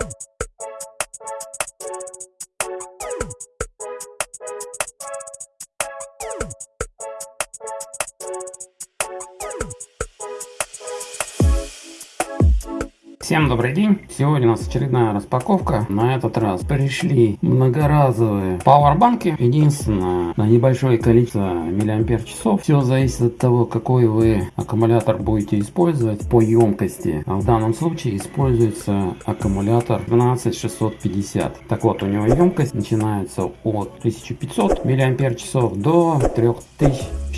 you Всем добрый день! Сегодня у нас очередная распаковка. На этот раз пришли многоразовые пауэрбанки. Единственное, на небольшое количество миллиампер часов. Все зависит от того, какой вы аккумулятор будете использовать по емкости. А в данном случае используется аккумулятор 12650. Так вот, у него емкость начинается от 1500 миллиампер часов до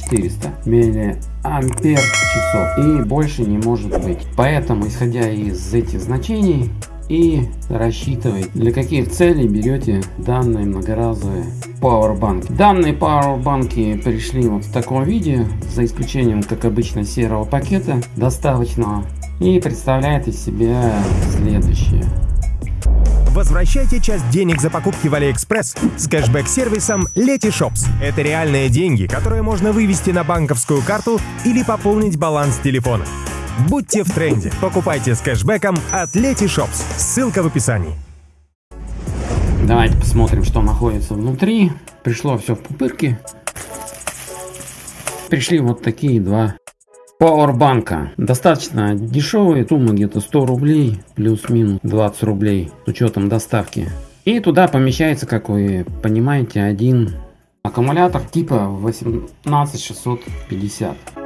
3400 миллиампер ампер часов и больше не может быть. Поэтому, исходя из этих значений и рассчитывать, для каких целей берете данные многоразовые пауэрбанки. Данные пауэрбанки пришли вот в таком виде, за исключением, как обычно, серого пакета доставочного и представляет из себя следующее. Возвращайте часть денег за покупки в AliExpress с кэшбэк-сервисом Letyshops. Это реальные деньги, которые можно вывести на банковскую карту или пополнить баланс телефона. Будьте в тренде. Покупайте с кэшбэком от Letyshops. Ссылка в описании. Давайте посмотрим, что находится внутри. Пришло все в пупырке. Пришли вот такие два Пауэрбанка. Достаточно дешевые, сумма где-то 100 рублей, плюс-минус 20 рублей с учетом доставки. И туда помещается, как вы понимаете, один аккумулятор типа 18650.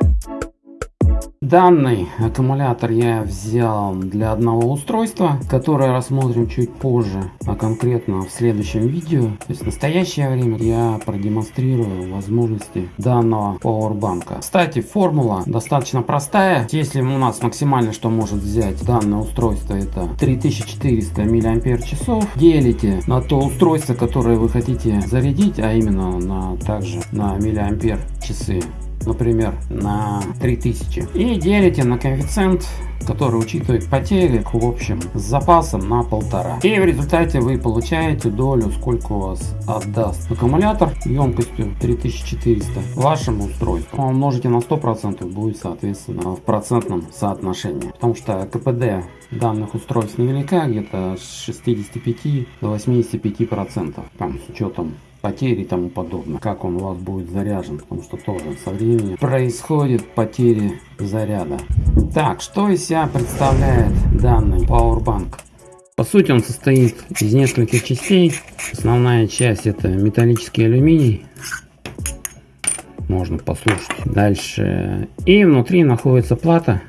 Данный аккумулятор я взял для одного устройства, которое рассмотрим чуть позже, а конкретно в следующем видео. То есть в настоящее время я продемонстрирую возможности данного пауэрбанка. Кстати, формула достаточно простая. Если у нас максимально, что может взять данное устройство, это 3400 мАч, делите на то устройство, которое вы хотите зарядить, а именно на также на миллиампер часы например, на 3000 и делите на коэффициент, который учитывает потери в общем с запасом на полтора. И в результате вы получаете долю, сколько у вас отдаст аккумулятор емкостью 3400 вашему устройству. Умножите на 100% будет соответственно в процентном соотношении. Потому что КПД данных устройств невелика, где-то с 65 до 85 процентов, там с учетом потери и тому подобное, как он у вас будет заряжен, потому что тоже со временем происходит потери заряда. Так, что из себя представляет данный Powerbank? По сути он состоит из нескольких частей. Основная часть это металлический алюминий. Можно послушать дальше. И внутри находится плата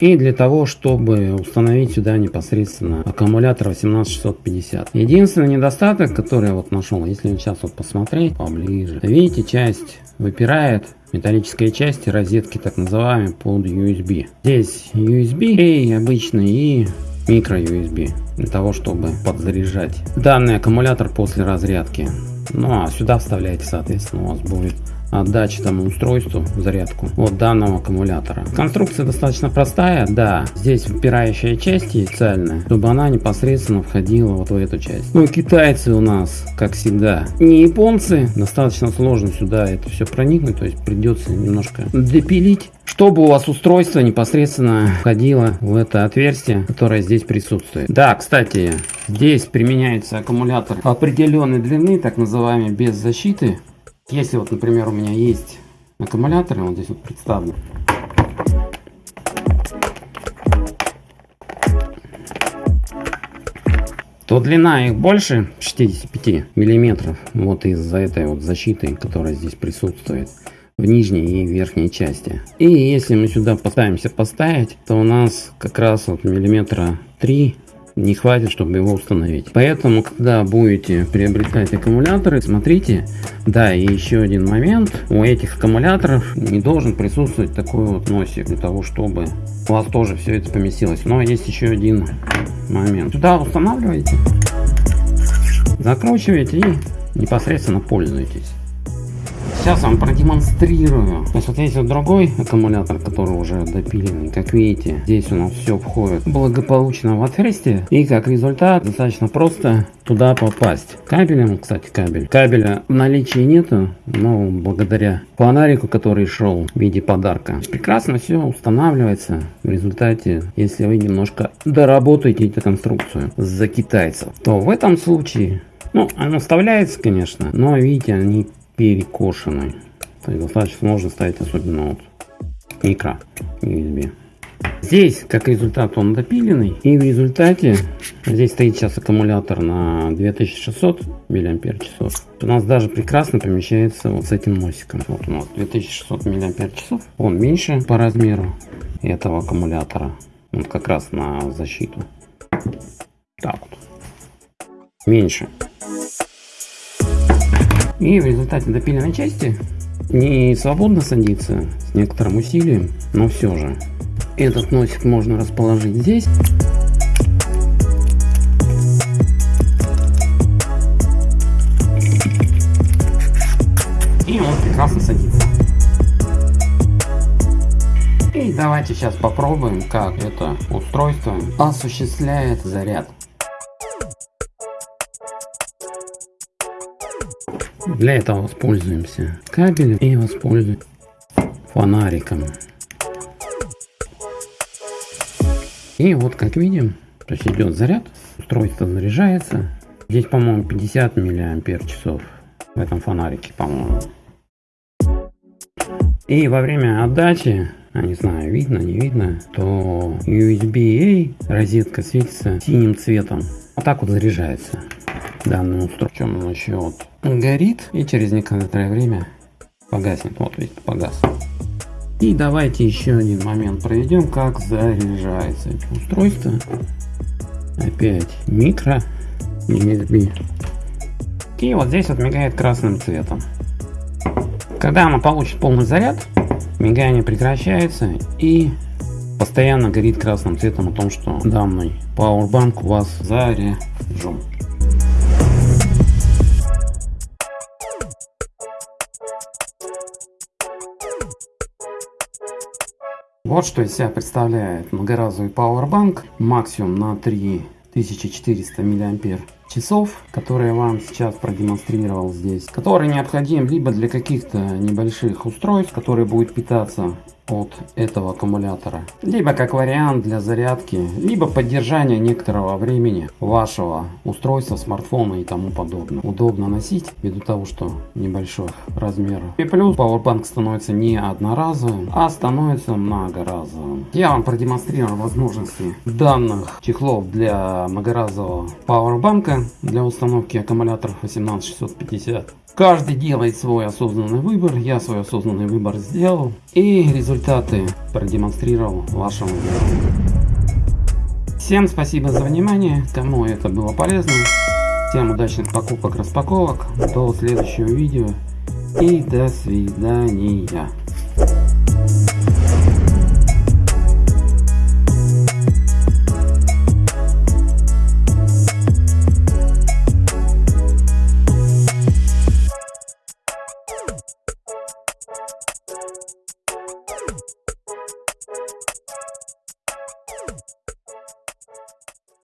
и для того, чтобы установить сюда непосредственно аккумулятор 18650. Единственный недостаток, который я вот нашел, если сейчас вот посмотреть поближе, видите, часть выпирает, металлическая часть розетки так называемые под USB. Здесь USB и обычный и микро USB для того, чтобы подзаряжать данный аккумулятор после разрядки. Ну а сюда вставляете, соответственно, у вас будет отдачи тому устройству зарядку от данного аккумулятора. Конструкция достаточно простая, да, здесь выпирающая часть специальная, чтобы она непосредственно входила вот в эту часть. Ну китайцы у нас, как всегда, не японцы, достаточно сложно сюда это все проникнуть, то есть придется немножко допилить чтобы у вас устройство непосредственно входило в это отверстие, которое здесь присутствует. Да, кстати, здесь применяется аккумулятор определенной длины, так называемый без защиты. Если вот, например, у меня есть аккумуляторы, вот здесь вот представлен. то длина их больше 65 миллиметров вот из-за этой вот защиты которая здесь присутствует в нижней и верхней части и если мы сюда пытаемся поставить то у нас как раз вот миллиметра 3 не хватит, чтобы его установить. Поэтому, когда будете приобретать аккумуляторы, смотрите, да, и еще один момент, у этих аккумуляторов не должен присутствовать такой вот носик, для того, чтобы у вас тоже все это поместилось. Но есть еще один момент. Сюда устанавливаете, закручиваете и непосредственно пользуетесь. Сейчас вам продемонстрирую. Есть вот есть вот другой аккумулятор, который уже допиленный. Как видите, здесь у нас все входит благополучно в отверстие. И как результат, достаточно просто туда попасть. Кабелем, кстати, кабель. Кабеля в наличии нету, но благодаря фонарику, который шел в виде подарка. Прекрасно все устанавливается. В результате, если вы немножко доработаете эту конструкцию за китайцев, то в этом случае, ну, она вставляется, конечно, но видите, они перекошены. То есть достаточно сложно ставить, особенно вот микро USB. Здесь, как результат, он допиленный. И в результате, здесь стоит сейчас аккумулятор на 2600 мАч. У нас даже прекрасно помещается вот с этим носиком. Вот у нас 2600 мАч. Он меньше по размеру этого аккумулятора. Вот как раз на защиту. Так вот. Меньше. И в результате допиленной части не свободно садится с некоторым усилием, но все же. Этот носик можно расположить здесь. И он прекрасно садится. И давайте сейчас попробуем, как это устройство осуществляет заряд. Для этого воспользуемся кабелем и воспользуемся фонариком. И вот как видим, то есть идет заряд, устройство заряжается. Здесь, по-моему, 50 миллиампер часов в этом фонарике, по-моему. И во время отдачи, я не знаю, видно, не видно, то USB-A розетка светится синим цветом. Вот так вот заряжается данное устройство. Чем он еще вот горит и через некоторое время погаснет. Вот видите, погас. И давайте еще один момент проведем, как заряжается это устройство. Опять микро USB. И вот здесь вот мигает красным цветом. Когда оно получит полный заряд, мигание прекращается и постоянно горит красным цветом о том, что данный Powerbank у вас заряжен. Вот что из себя представляет многоразовый Powerbank, максимум на 3400 мАч часов, которые я вам сейчас продемонстрировал здесь, который необходим либо для каких-то небольших устройств, которые будут питаться от этого аккумулятора. Либо как вариант для зарядки, либо поддержания некоторого времени вашего устройства, смартфона и тому подобное. Удобно носить, ввиду того, что небольшой размер. И плюс Powerbank становится не одноразовым, а становится многоразовым. Я вам продемонстрирую возможности данных чехлов для многоразового Powerbank для установки аккумуляторов 18650. Каждый делает свой осознанный выбор. Я свой осознанный выбор сделал. И результаты продемонстрировал вашему видео. Всем спасибо за внимание. Кому это было полезно. Всем удачных покупок, распаковок. До следующего видео. И до свидания.